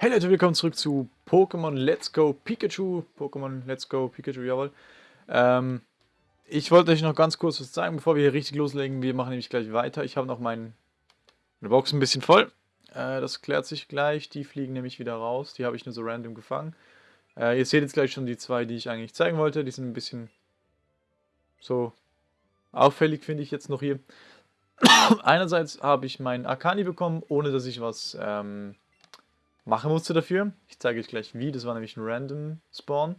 Hey Leute, willkommen zurück zu Pokémon Let's Go Pikachu. Pokémon Let's Go Pikachu, jawohl. Ähm, ich wollte euch noch ganz kurz was zeigen, bevor wir hier richtig loslegen. Wir machen nämlich gleich weiter. Ich habe noch mein, meine Box ein bisschen voll. Äh, das klärt sich gleich. Die fliegen nämlich wieder raus. Die habe ich nur so random gefangen. Äh, ihr seht jetzt gleich schon die zwei, die ich eigentlich zeigen wollte. Die sind ein bisschen so auffällig, finde ich jetzt noch hier. Einerseits habe ich meinen Akani bekommen, ohne dass ich was... Ähm, machen musste dafür. Ich zeige euch gleich wie, das war nämlich ein Random Spawn.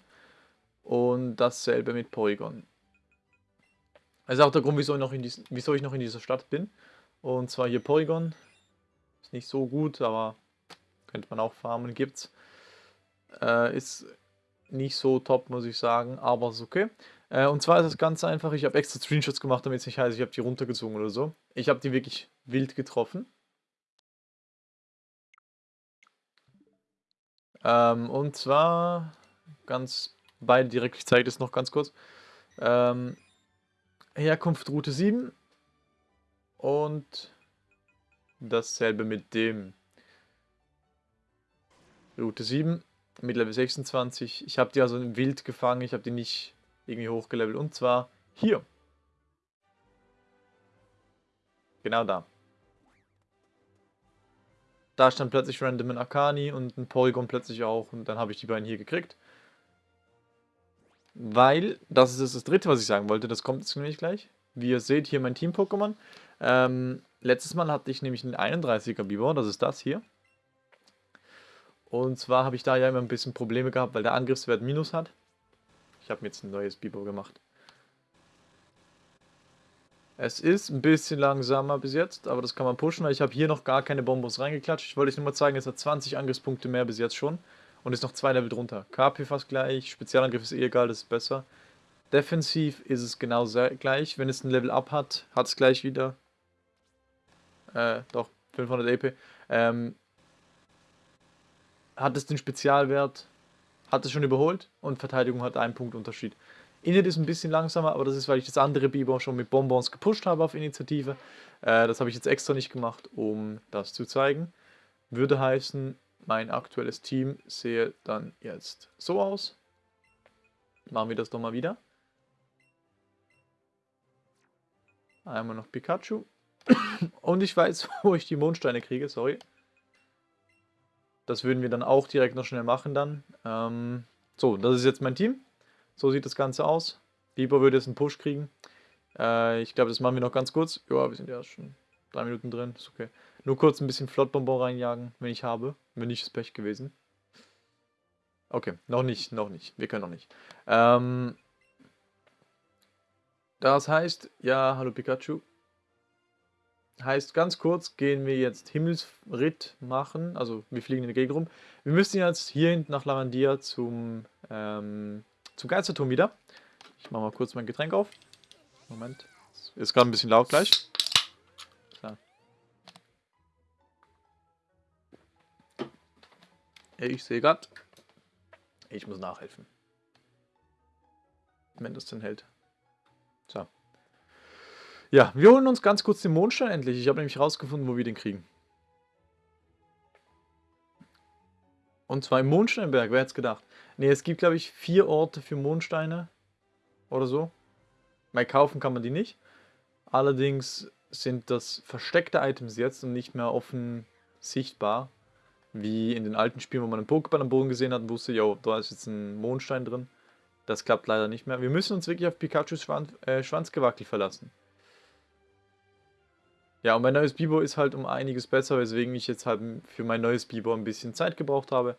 Und dasselbe mit Porygon. Das ist auch der Grund, wieso ich, noch in diesen, wieso ich noch in dieser Stadt bin. Und zwar hier Porygon. Ist nicht so gut, aber könnte man auch farmen, gibt's. Äh, ist nicht so top, muss ich sagen, aber ist okay. Äh, und zwar ist es ganz einfach, ich habe extra Screenshots gemacht, damit es nicht heißt, ich habe die runtergezogen oder so. Ich habe die wirklich wild getroffen. Ähm, und zwar ganz beide direkt, ich zeige das noch ganz kurz. Ähm, Herkunft Route 7 und dasselbe mit dem Route 7 mit Level 26. Ich habe die also wild gefangen, ich habe die nicht irgendwie hochgelevelt und zwar hier. Genau da. Da stand plötzlich random ein Akani und ein Polygon plötzlich auch. Und dann habe ich die beiden hier gekriegt. Weil, das ist das dritte, was ich sagen wollte, das kommt jetzt nämlich gleich. Wie ihr seht, hier mein Team-Pokémon. Ähm, letztes Mal hatte ich nämlich einen 31er Bibor, das ist das hier. Und zwar habe ich da ja immer ein bisschen Probleme gehabt, weil der Angriffswert Minus hat. Ich habe mir jetzt ein neues Bibor gemacht. Es ist ein bisschen langsamer bis jetzt, aber das kann man pushen, weil ich habe hier noch gar keine Bonbons reingeklatscht. Ich wollte euch nur mal zeigen, es hat 20 Angriffspunkte mehr bis jetzt schon und ist noch zwei Level drunter. KP fast gleich, Spezialangriff ist eh egal, das ist besser. Defensiv ist es genau gleich. Wenn es ein Level Up hat, hat es gleich wieder. Äh, doch, 500 AP. Ähm, hat es den Spezialwert, hat es schon überholt und Verteidigung hat einen Punkt Unterschied. Init ist ein bisschen langsamer, aber das ist, weil ich das andere Bibon schon mit Bonbons gepusht habe auf Initiative. Äh, das habe ich jetzt extra nicht gemacht, um das zu zeigen. Würde heißen, mein aktuelles Team sehe dann jetzt so aus. Machen wir das doch mal wieder. Einmal noch Pikachu. Und ich weiß, wo ich die Mondsteine kriege, sorry. Das würden wir dann auch direkt noch schnell machen dann. Ähm, so, das ist jetzt mein Team. So sieht das Ganze aus. Bieber würde jetzt einen Push kriegen. Äh, ich glaube, das machen wir noch ganz kurz. Ja, wir sind ja schon drei Minuten drin. Ist okay. Nur kurz ein bisschen Flottbonbon reinjagen, wenn ich habe. Wenn nicht, ist Pech gewesen. Okay, noch nicht, noch nicht. Wir können noch nicht. Ähm, das heißt, ja, hallo Pikachu. Heißt, ganz kurz gehen wir jetzt Himmelsritt machen. Also, wir fliegen in der Gegend rum. Wir müssen jetzt hier hinten nach Lavandia zum ähm, zum Geisterturm wieder. Ich mache mal kurz mein Getränk auf. Moment. Ist gerade ein bisschen laut gleich. So. Ich sehe gerade. Ich muss nachhelfen. Wenn das denn hält. So. Ja, wir holen uns ganz kurz den Mondstein endlich. Ich habe nämlich rausgefunden, wo wir den kriegen. Und zwar im Mondsteinberg, wer hätte es gedacht? Ne, es gibt glaube ich vier Orte für Mondsteine. Oder so. Mal kaufen kann man die nicht. Allerdings sind das versteckte Items jetzt und nicht mehr offen sichtbar. Wie in den alten Spielen, wo man einen Pokéball am Boden gesehen hat und wusste, ja, da ist jetzt ein Mondstein drin. Das klappt leider nicht mehr. Wir müssen uns wirklich auf Pikachus Schwanz, äh, Schwanzgewackel verlassen. Ja, und mein neues Bibo ist halt um einiges besser, weswegen ich jetzt halt für mein neues Bibo ein bisschen Zeit gebraucht habe.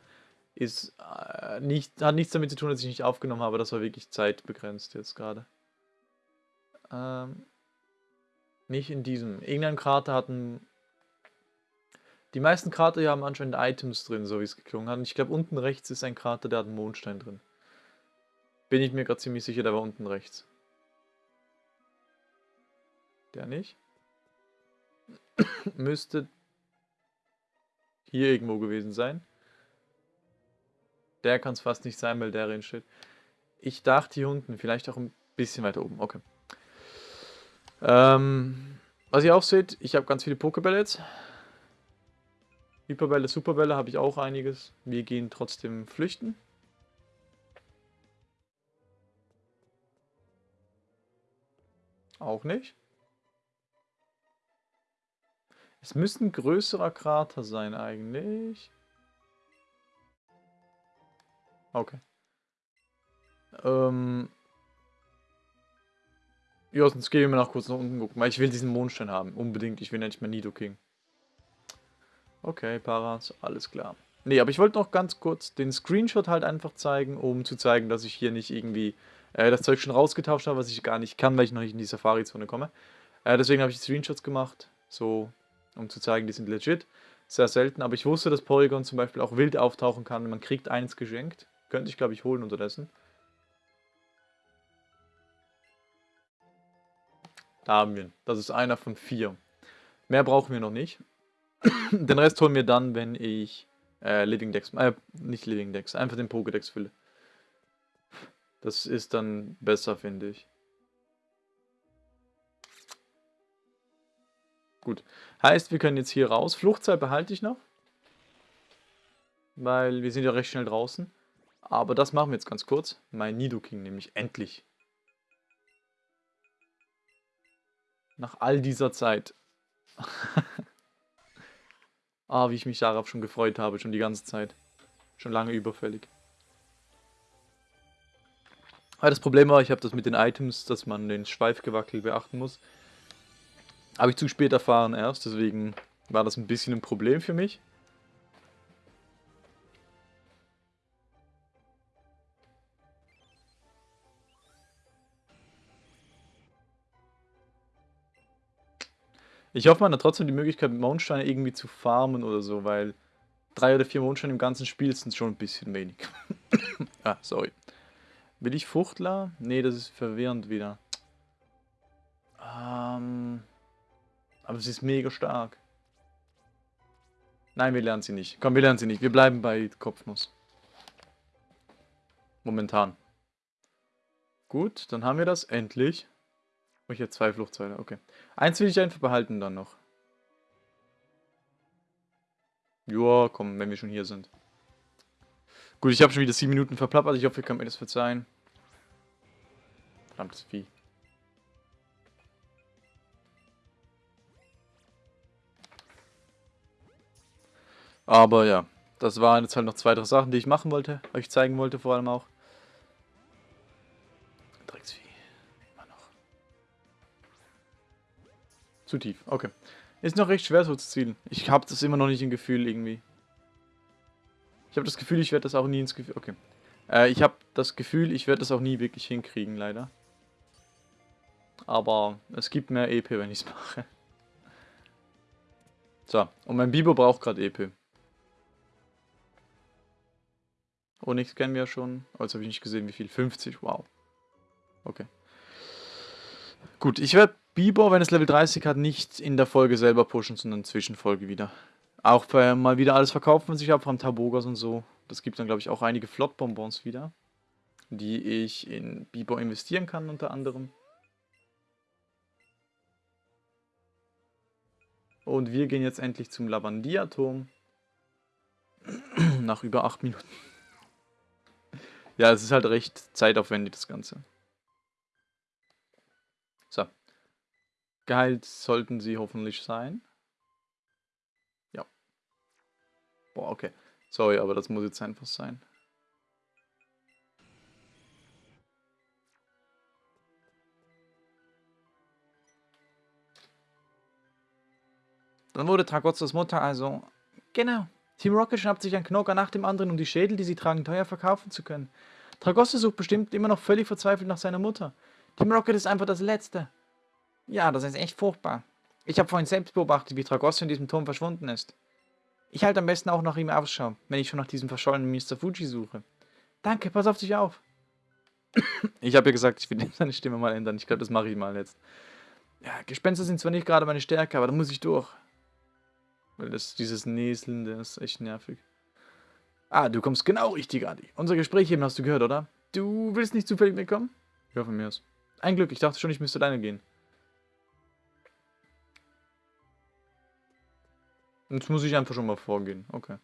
Ist äh, nicht, hat nichts damit zu tun, dass ich nicht aufgenommen habe, das war wirklich zeitbegrenzt jetzt gerade. Ähm, nicht in diesem. Irgendein Krater hat ein... Die meisten Krater hier haben anscheinend Items drin, so wie es geklungen hat. Und ich glaube, unten rechts ist ein Krater, der hat einen Mondstein drin. Bin ich mir gerade ziemlich sicher, der war unten rechts. Der nicht? müsste hier irgendwo gewesen sein. Der kann es fast nicht sein, weil der drin steht. Ich dachte hier unten, vielleicht auch ein bisschen weiter oben. Okay. Ähm, was ihr auch seht, ich habe ganz viele Pokebälle jetzt. Hyperbälle, Superbälle habe ich auch einiges. Wir gehen trotzdem flüchten. Auch nicht. Es müsste ein größerer Krater sein eigentlich. Okay. Ähm. Ja, sonst gehen wir noch kurz nach unten gucken, weil ich will diesen Mondstein haben. Unbedingt. Ich will nicht mehr Nidoking. Okay, Paras, alles klar. Nee, aber ich wollte noch ganz kurz den Screenshot halt einfach zeigen, um zu zeigen, dass ich hier nicht irgendwie äh, das Zeug schon rausgetauscht habe, was ich gar nicht kann, weil ich noch nicht in die Safari-Zone komme. Äh, deswegen habe ich Screenshots gemacht, so, um zu zeigen, die sind legit. Sehr selten, aber ich wusste, dass Polygon zum Beispiel auch wild auftauchen kann. Man kriegt eins geschenkt. Könnte ich, glaube ich, holen unterdessen. Da haben wir ihn. Das ist einer von vier. Mehr brauchen wir noch nicht. Den Rest holen wir dann, wenn ich äh, Living Decks, äh, nicht Living Decks, einfach den Pokédex fülle. Das ist dann besser, finde ich. Gut. Heißt, wir können jetzt hier raus. Fluchtzeit behalte ich noch. Weil wir sind ja recht schnell draußen. Aber das machen wir jetzt ganz kurz. Mein Nidoking nämlich. Endlich. Nach all dieser Zeit. Ah, wie ich mich darauf schon gefreut habe, schon die ganze Zeit. Schon lange überfällig. Aber das Problem war, ich habe das mit den Items, dass man den Schweifgewackel beachten muss. Habe ich zu spät erfahren erst, deswegen war das ein bisschen ein Problem für mich. Ich hoffe, man hat trotzdem die Möglichkeit, Mondsteine irgendwie zu farmen oder so, weil drei oder vier Mondsteine im ganzen Spiel sind schon ein bisschen wenig. ah, sorry. Will ich Fuchtler? Nee, das ist verwirrend wieder. Ähm, aber sie ist mega stark. Nein, wir lernen sie nicht. Komm, wir lernen sie nicht. Wir bleiben bei Kopfnuss. Momentan. Gut, dann haben wir das endlich. Oh, habe zwei Fluchtzeile, okay. Eins will ich einfach behalten dann noch. Joa, komm, wenn wir schon hier sind. Gut, ich habe schon wieder sieben Minuten verplappert. Ich hoffe, ihr könnt mir das verzeihen. Verdammtes Vieh. Aber ja, das waren jetzt halt noch zwei, drei Sachen, die ich machen wollte. Euch zeigen wollte vor allem auch. Zu tief, okay. Ist noch recht schwer so zu zielen. Ich habe das immer noch nicht im Gefühl irgendwie. Ich habe das Gefühl, ich werde das auch nie ins Gefühl... Okay. Äh, ich habe das Gefühl, ich werde das auch nie wirklich hinkriegen, leider. Aber es gibt mehr EP, wenn ich es mache. So, und mein Bibo braucht gerade EP. Oh, nichts kennen wir ja schon. Oh, jetzt habe ich nicht gesehen, wie viel. 50, wow. Okay. Gut, ich werde Bieber, wenn es Level 30 hat, nicht in der Folge selber pushen, sondern Zwischenfolge wieder. Auch bei, mal wieder alles verkaufen, was ich habe, vom Tabogas und so. Das gibt dann, glaube ich, auch einige Flotbonbons wieder, die ich in Bieber investieren kann, unter anderem. Und wir gehen jetzt endlich zum Lavandia-Turm. Nach über 8 Minuten. ja, es ist halt recht zeitaufwendig, das Ganze. Geheilt sollten sie hoffentlich sein. Ja. Boah, okay. Sorry, aber das muss jetzt einfach sein. Dann wurde Tragotzos Mutter also... Genau. Team Rocket schnappt sich ein Knocker nach dem anderen, um die Schädel, die sie tragen, teuer verkaufen zu können. Tragosso sucht bestimmt immer noch völlig verzweifelt nach seiner Mutter. Team Rocket ist einfach das Letzte. Ja, das ist echt furchtbar. Ich habe vorhin selbst beobachtet, wie Tragosso in diesem Turm verschwunden ist. Ich halte am besten auch nach ihm Ausschau, wenn ich schon nach diesem verschollenen Mr. Fuji suche. Danke, pass auf dich auf. Ich habe ja gesagt, ich will seine Stimme mal ändern. Ich glaube, das mache ich mal jetzt. Ja, Gespenster sind zwar nicht gerade meine Stärke, aber da muss ich durch. Weil das, dieses Näseln, das ist echt nervig. Ah, du kommst genau richtig, Adi. Unser Gespräch eben hast du gehört, oder? Du willst nicht zufällig mitkommen? Ja, von mir aus. Ein Glück, ich dachte schon, ich müsste alleine gehen. Jetzt muss ich einfach schon mal vorgehen. Okay.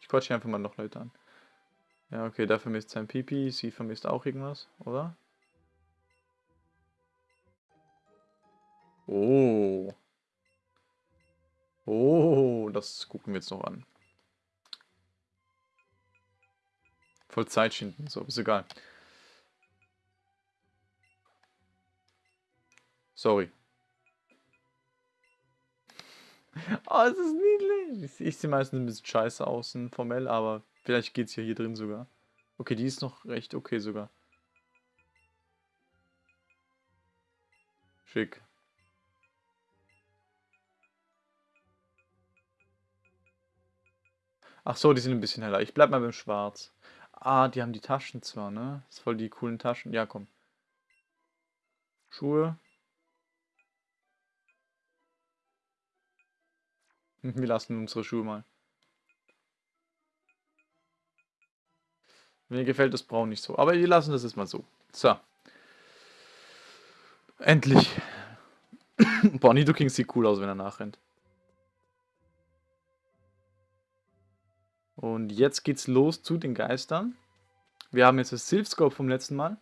Ich quatsche einfach mal noch Leute an. Ja, okay, der vermisst sein Pipi. Sie vermisst auch irgendwas, oder? Oh. Oh, das gucken wir jetzt noch an. Voll Zeit schinden, so, ist egal. Sorry. Oh, es ist niedlich. Ich sehe meistens ein bisschen scheiße außen formell, aber vielleicht geht es ja hier drin sogar. Okay, die ist noch recht okay sogar. Schick. Ach so, die sind ein bisschen heller. Ich bleib mal beim Schwarz. Ah, die haben die Taschen zwar, ne? Das ist voll die coolen Taschen. Ja, komm. Schuhe. Wir lassen unsere Schuhe mal. Mir gefällt das Braun nicht so. Aber wir lassen das jetzt mal so. So. Endlich. Boah, Nido sieht cool aus, wenn er nachrennt. Und jetzt geht's los zu den Geistern. Wir haben jetzt das Silphscope vom letzten Mal.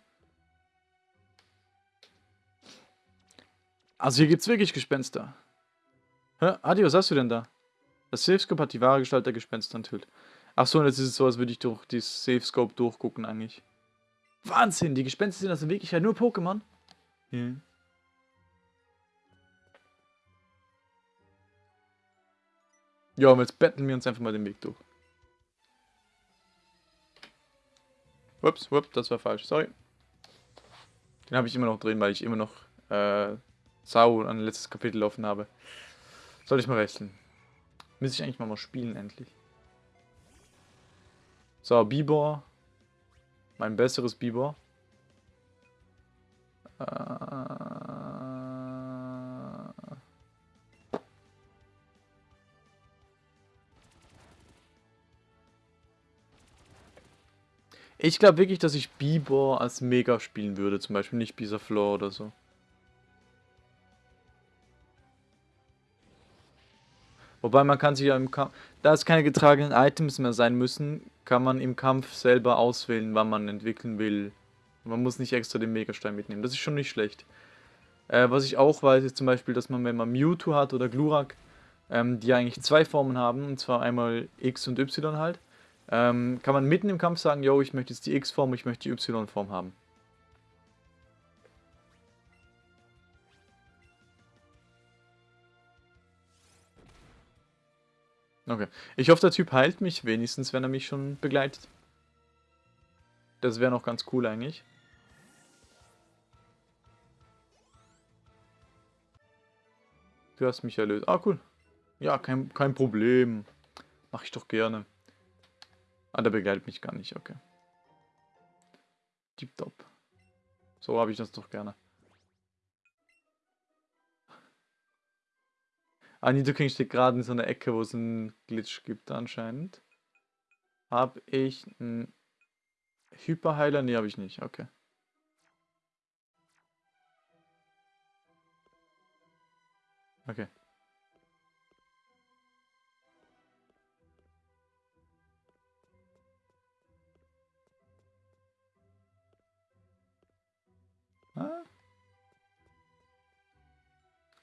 Also hier gibt's wirklich Gespenster. Hä? Adi, was hast du denn da? Das Silphscope hat die wahre Gestalt der Gespenster enthüllt. Achso, und jetzt ist es so, als würde ich durch dieses Silphscope durchgucken eigentlich. Wahnsinn, die Gespenster sind also in Wirklichkeit nur Pokémon? Ja. Ja, und jetzt betteln wir uns einfach mal den Weg durch. Ups, ups, das war falsch, sorry. Den habe ich immer noch drin, weil ich immer noch äh, Sau an letztes Kapitel offen habe. Soll ich mal wechseln? Müsste ich eigentlich mal, mal spielen, endlich. So, Bibor. Mein besseres Bibor. Äh... Ich glaube wirklich, dass ich Bibor als Mega spielen würde, zum Beispiel nicht Bisaflor oder so. Wobei man kann sich ja im Kampf, da es keine getragenen Items mehr sein müssen, kann man im Kampf selber auswählen, wann man entwickeln will. Man muss nicht extra den Megastein mitnehmen, das ist schon nicht schlecht. Äh, was ich auch weiß, ist zum Beispiel, dass man, wenn man Mewtwo hat oder Glurak, ähm, die eigentlich zwei Formen haben, und zwar einmal X und Y halt, ähm, kann man mitten im Kampf sagen, yo, ich möchte jetzt die X-Form, ich möchte die Y-Form haben. Okay. Ich hoffe, der Typ heilt mich wenigstens, wenn er mich schon begleitet. Das wäre noch ganz cool eigentlich. Du hast mich erlöst. Ah, cool. Ja, kein, kein Problem. Mach ich doch gerne. Ah, der begleitet mich gar nicht, okay. Tipptopp. So habe ich das doch gerne. Ah, Nidoking steht gerade in so einer Ecke, wo es einen Glitch gibt anscheinend. Habe ich einen Hyperheiler? Ne, habe ich nicht. Okay. Okay.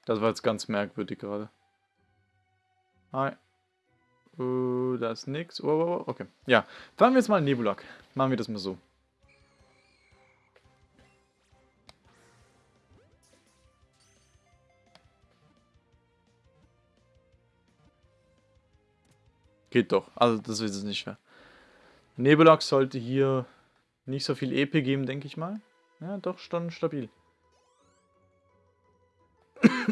Das war jetzt ganz merkwürdig gerade. Hi. Uh, da ist nix. Oh, oh, oh, okay. Ja, fahren wir jetzt mal Nebulak. Machen wir das mal so. Geht doch. Also das ist es nicht schwer. Nebulak sollte hier nicht so viel EP geben, denke ich mal. Ja, doch, schon stabil.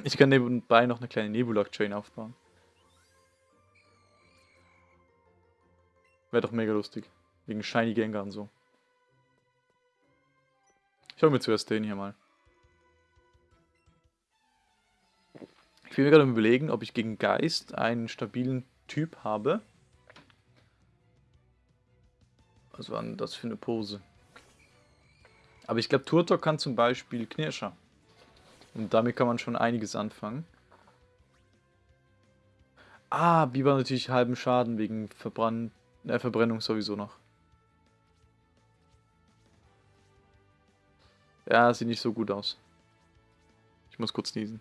ich kann nebenbei noch eine kleine Nebulak-Chain aufbauen. Wäre doch mega lustig. Wegen Shiny Gengar und so. Ich hole mir zuerst den hier mal. Ich will mir gerade überlegen, ob ich gegen Geist einen stabilen Typ habe. Was war denn das für eine Pose? Aber ich glaube, Turtok kann zum Beispiel Knirscher. Und damit kann man schon einiges anfangen. Ah, Biber natürlich halben Schaden wegen Verbrann äh, Verbrennung sowieso noch. Ja, sieht nicht so gut aus. Ich muss kurz niesen.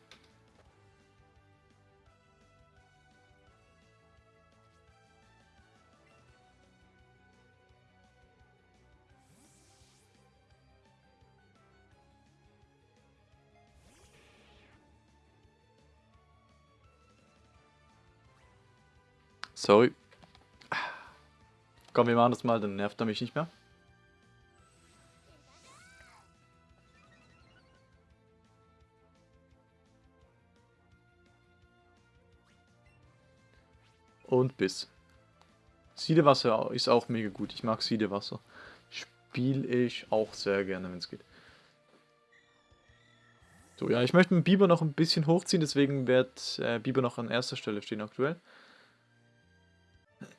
Sorry. Komm, wir machen das mal, dann nervt er mich nicht mehr. Und bis. Siedewasser ist auch mega gut. Ich mag Siedewasser. Spiele ich auch sehr gerne, wenn es geht. So, ja, ich möchte mit Biber noch ein bisschen hochziehen, deswegen wird äh, Biber noch an erster Stelle stehen aktuell.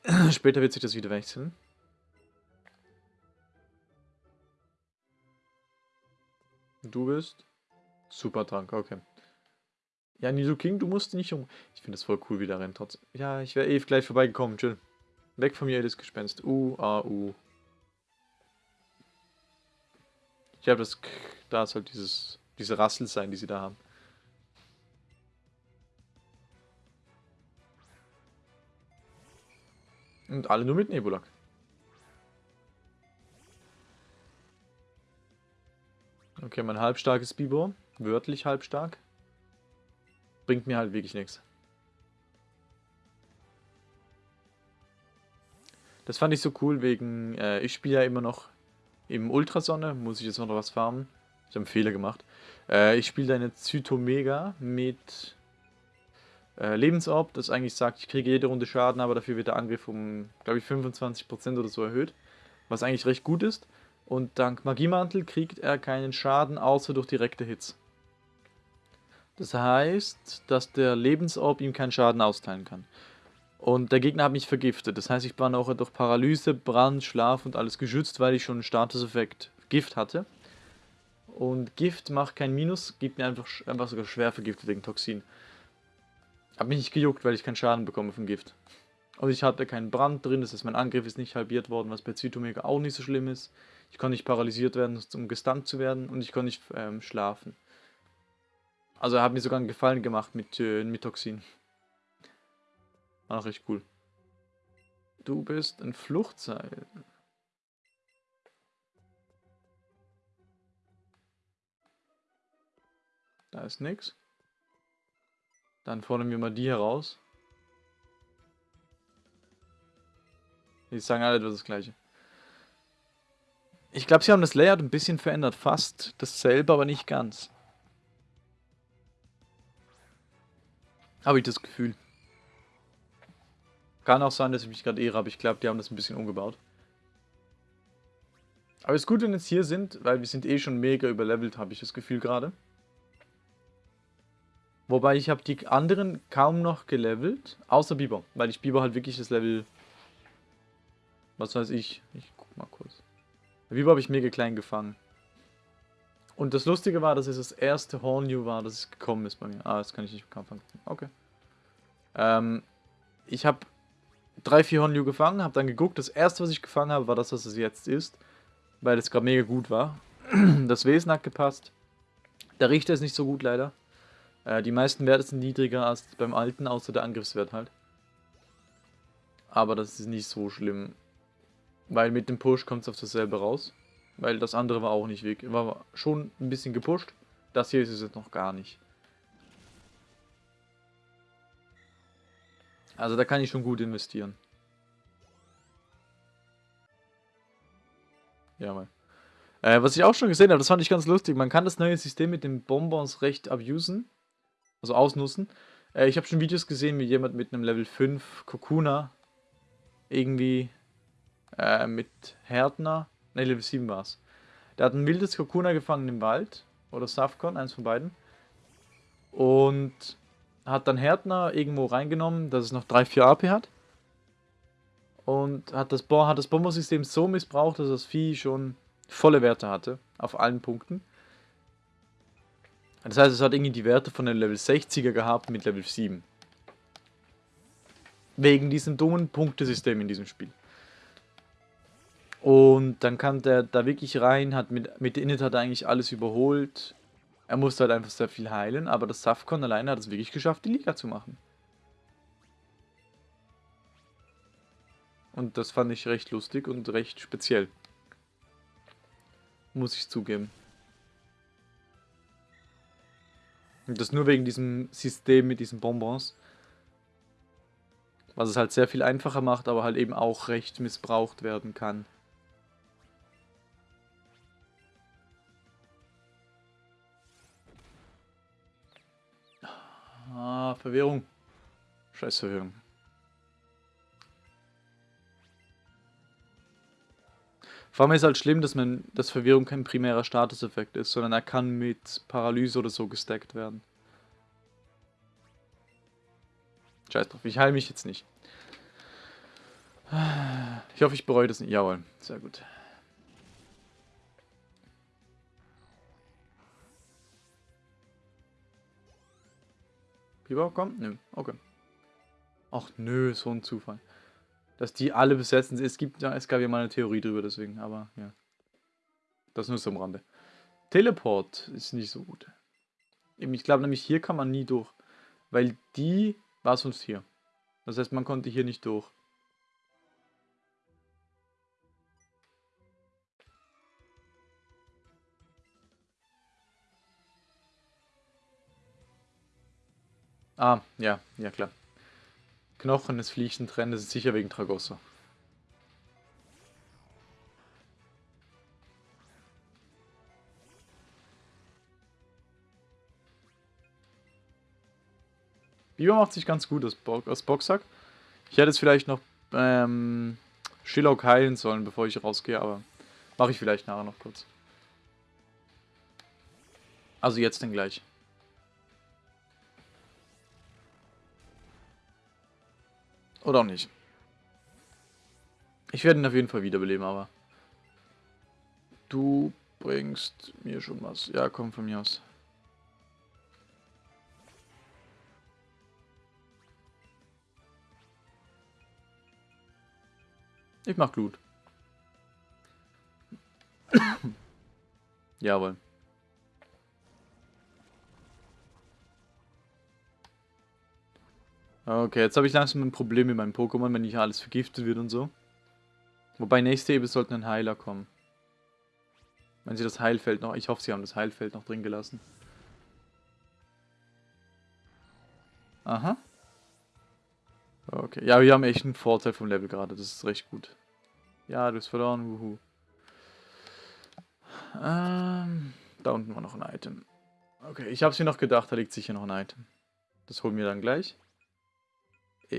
Später wird sich das wieder wechseln. Du bist? Super Trank, okay. Ja, Nisu King, du musst nicht um... Ich finde das voll cool, wie der rennt trotzdem. Ja, ich wäre eh gleich vorbeigekommen, chill. Weg von mir, das Gespenst. U, A, U. Ich habe das... Da ist halt dieses... Diese Rassel sein, die sie da haben. Und alle nur mit Nebulak. Okay, mein halbstarkes Bibo. Wörtlich halbstark. Bringt mir halt wirklich nichts. Das fand ich so cool wegen, äh, ich spiele ja immer noch im Ultrasonne, muss ich jetzt noch was farmen. Ich habe einen Fehler gemacht. Äh, ich spiele eine Zytomega mit äh, Lebensorb, das eigentlich sagt, ich kriege jede Runde Schaden, aber dafür wird der Angriff um, glaube ich, 25% oder so erhöht. Was eigentlich recht gut ist. Und dank Magiemantel kriegt er keinen Schaden, außer durch direkte Hits. Das heißt, dass der Lebensorb ihm keinen Schaden austeilen kann. Und der Gegner hat mich vergiftet. Das heißt, ich war auch durch Paralyse, Brand, Schlaf und alles geschützt, weil ich schon einen Statuseffekt Gift hatte. Und Gift macht kein Minus, gibt mir einfach, einfach sogar schwer vergiftet wegen Toxin. Hab mich nicht gejuckt, weil ich keinen Schaden bekomme vom Gift. Und ich hatte keinen Brand drin, das heißt, mein Angriff ist nicht halbiert worden, was bei Zytomega auch nicht so schlimm ist. Ich konnte nicht paralysiert werden, um gestunt zu werden und ich konnte nicht ähm, schlafen. Also er hat mir sogar einen Gefallen gemacht mit, äh, mit Toxin. War auch recht cool. Du bist ein Fluchtseil. Da ist nichts. Dann fordern wir mal die heraus. Die sagen alle das gleiche. Ich glaube, sie haben das Layout ein bisschen verändert. Fast dasselbe, aber nicht ganz. Habe ich das Gefühl. Kann auch sein, dass ich mich gerade irre, aber ich glaube, die haben das ein bisschen umgebaut. Aber es ist gut, wenn wir jetzt hier sind, weil wir sind eh schon mega überlevelt, habe ich das Gefühl gerade. Wobei ich habe die anderen kaum noch gelevelt, außer Biber, weil ich Biber halt wirklich das Level, was weiß ich, ich guck mal kurz. Biber habe ich mega klein gefangen. Und das Lustige war, dass es das erste Hornew war, das gekommen ist bei mir. Ah, das kann ich nicht fangen. Okay. Ähm, ich habe drei, vier Hornew gefangen, habe dann geguckt. Das erste, was ich gefangen habe, war das, was es jetzt ist. Weil es gerade mega gut war. Das Wesen hat gepasst. Der Richter ist nicht so gut, leider. Äh, die meisten Werte sind niedriger als beim alten, außer der Angriffswert halt. Aber das ist nicht so schlimm. Weil mit dem Push kommt es auf dasselbe raus. Weil das andere war auch nicht weg. War schon ein bisschen gepusht. Das hier ist es jetzt noch gar nicht. Also da kann ich schon gut investieren. Ja, mal. Äh, was ich auch schon gesehen habe, das fand ich ganz lustig. Man kann das neue System mit den Bonbons recht abusen also ausnutzen. Äh, ich habe schon Videos gesehen, wie jemand mit einem Level 5 Kokuna irgendwie äh, mit Härtner, ne Level 7 war es. Der hat ein wildes Kokuna gefangen im Wald, oder Safcon, eins von beiden. Und hat dann Härtner irgendwo reingenommen, dass es noch 3-4 AP hat. Und hat das, hat das Bombosystem so missbraucht, dass das Vieh schon volle Werte hatte, auf allen Punkten. Das heißt, es hat irgendwie die Werte von einem Level 60er gehabt mit Level 7. Wegen diesem dummen Punktesystem in diesem Spiel. Und dann kam der da wirklich rein, hat mit, mit Init hat er eigentlich alles überholt. Er musste halt einfach sehr viel heilen, aber das Safcon alleine hat es wirklich geschafft, die Liga zu machen. Und das fand ich recht lustig und recht speziell. Muss ich zugeben. Und das nur wegen diesem System mit diesen Bonbons. Was es halt sehr viel einfacher macht, aber halt eben auch recht missbraucht werden kann. Ah, Verwirrung. Scheiß Verwirrung. Vor allem ist halt schlimm, dass man, dass Verwirrung kein primärer Statuseffekt ist, sondern er kann mit Paralyse oder so gestackt werden. Scheiß drauf, ich heile mich jetzt nicht. Ich hoffe, ich bereue das nicht. Jawohl, sehr gut. Biber kommt? Nö, okay. Ach nö, so ein Zufall dass die alle besetzen. Es gibt ja, es gab ja mal eine Theorie drüber, deswegen, aber ja. Das nur so am Rande. Teleport ist nicht so gut. Ich glaube nämlich, hier kann man nie durch. Weil die war sonst hier. Das heißt, man konnte hier nicht durch. Ah, ja, ja klar. Knochen des Fliechens trennen, das ist sicher wegen Tragosso. Biber macht sich ganz gut aus, Bo aus Boxsack. Ich hätte es vielleicht noch ähm, Shillock heilen sollen, bevor ich rausgehe, aber mache ich vielleicht nachher noch kurz. Also jetzt denn gleich. Oder auch nicht. Ich werde ihn auf jeden Fall wiederbeleben, aber... Du bringst mir schon was. Ja, komm von mir aus. Ich mach Glut. Jawohl. Okay, jetzt habe ich langsam ein Problem mit meinem Pokémon, wenn nicht alles vergiftet wird und so. Wobei nächste Ebene sollten ein Heiler kommen. Wenn sie das Heilfeld noch... Ich hoffe, sie haben das Heilfeld noch drin gelassen. Aha. Okay, ja, wir haben echt einen Vorteil vom Level gerade. Das ist recht gut. Ja, du hast verloren. Wuhu. Ähm, da unten war noch ein Item. Okay, ich habe es mir noch gedacht, da liegt sicher noch ein Item. Das holen wir dann gleich.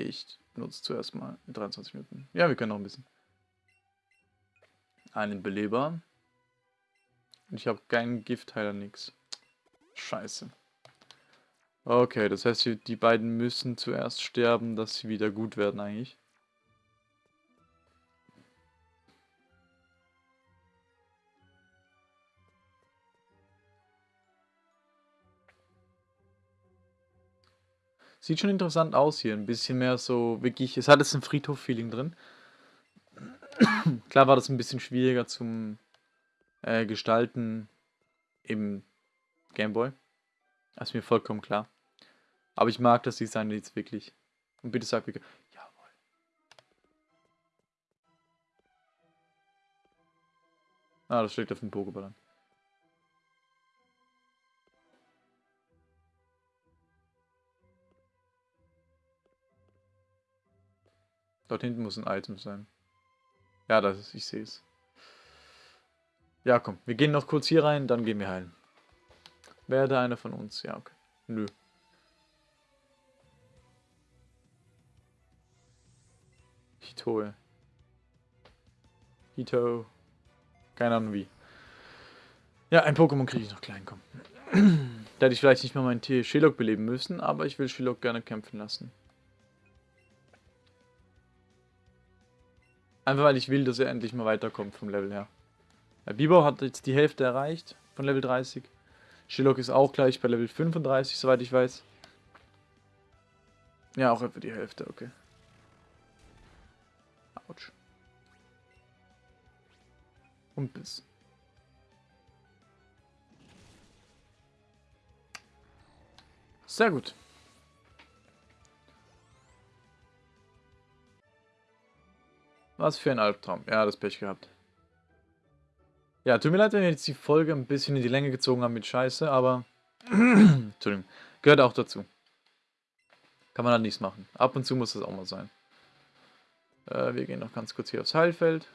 Ich nutze zuerst mal 23 Minuten. Ja, wir können noch ein bisschen. Einen Beleber. Und ich habe keinen Giftheiler, nix. Scheiße. Okay, das heißt, die beiden müssen zuerst sterben, dass sie wieder gut werden eigentlich. Sieht schon interessant aus hier. Ein bisschen mehr so wirklich. Es hat jetzt ein Friedhof-Feeling drin. Klar war das ein bisschen schwieriger zum äh, Gestalten im Gameboy. Das ist mir vollkommen klar. Aber ich mag das Design jetzt wirklich. Und bitte sag mir. Jawohl. Ah, das schlägt auf den Pokéball an. Dort hinten muss ein Item sein. Ja, das ist, ich sehe es. Ja, komm, wir gehen noch kurz hier rein, dann gehen wir heilen. Werde einer von uns? Ja, okay. Nö. Hitoe. Hito. Keine Ahnung wie. Ja, ein Pokémon kriege ich noch klein, komm. da hätte ich vielleicht nicht mal meinen Tier Shilok beleben müssen, aber ich will Shilok gerne kämpfen lassen. Einfach weil ich will, dass er endlich mal weiterkommt vom Level her. Der Bibo hat jetzt die Hälfte erreicht von Level 30. Shillock ist auch gleich bei Level 35, soweit ich weiß. Ja, auch etwa die Hälfte, okay. Autsch. Und bis. Sehr gut. Was für ein Albtraum. Ja, das Pech gehabt. Ja, tut mir leid, wenn wir jetzt die Folge ein bisschen in die Länge gezogen haben mit Scheiße, aber... Entschuldigung. Gehört auch dazu. Kann man halt nichts machen. Ab und zu muss das auch mal sein. Äh, wir gehen noch ganz kurz hier aufs Heilfeld.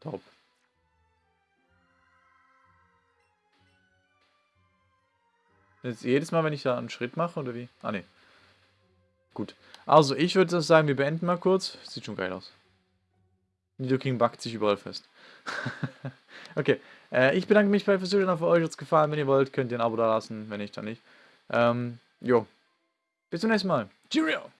Top. Jetzt jedes Mal, wenn ich da einen Schritt mache, oder wie? Ah, ne. Gut. Also, ich würde sagen, wir beenden mal kurz. Sieht schon geil aus. Nidoking backt sich überall fest. okay. Äh, ich bedanke mich bei Zuschauen. Für euch hat es gefallen. Wenn ihr wollt, könnt ihr ein Abo da lassen. Wenn nicht, dann nicht. Ähm, jo. Bis zum nächsten Mal. Cheerio!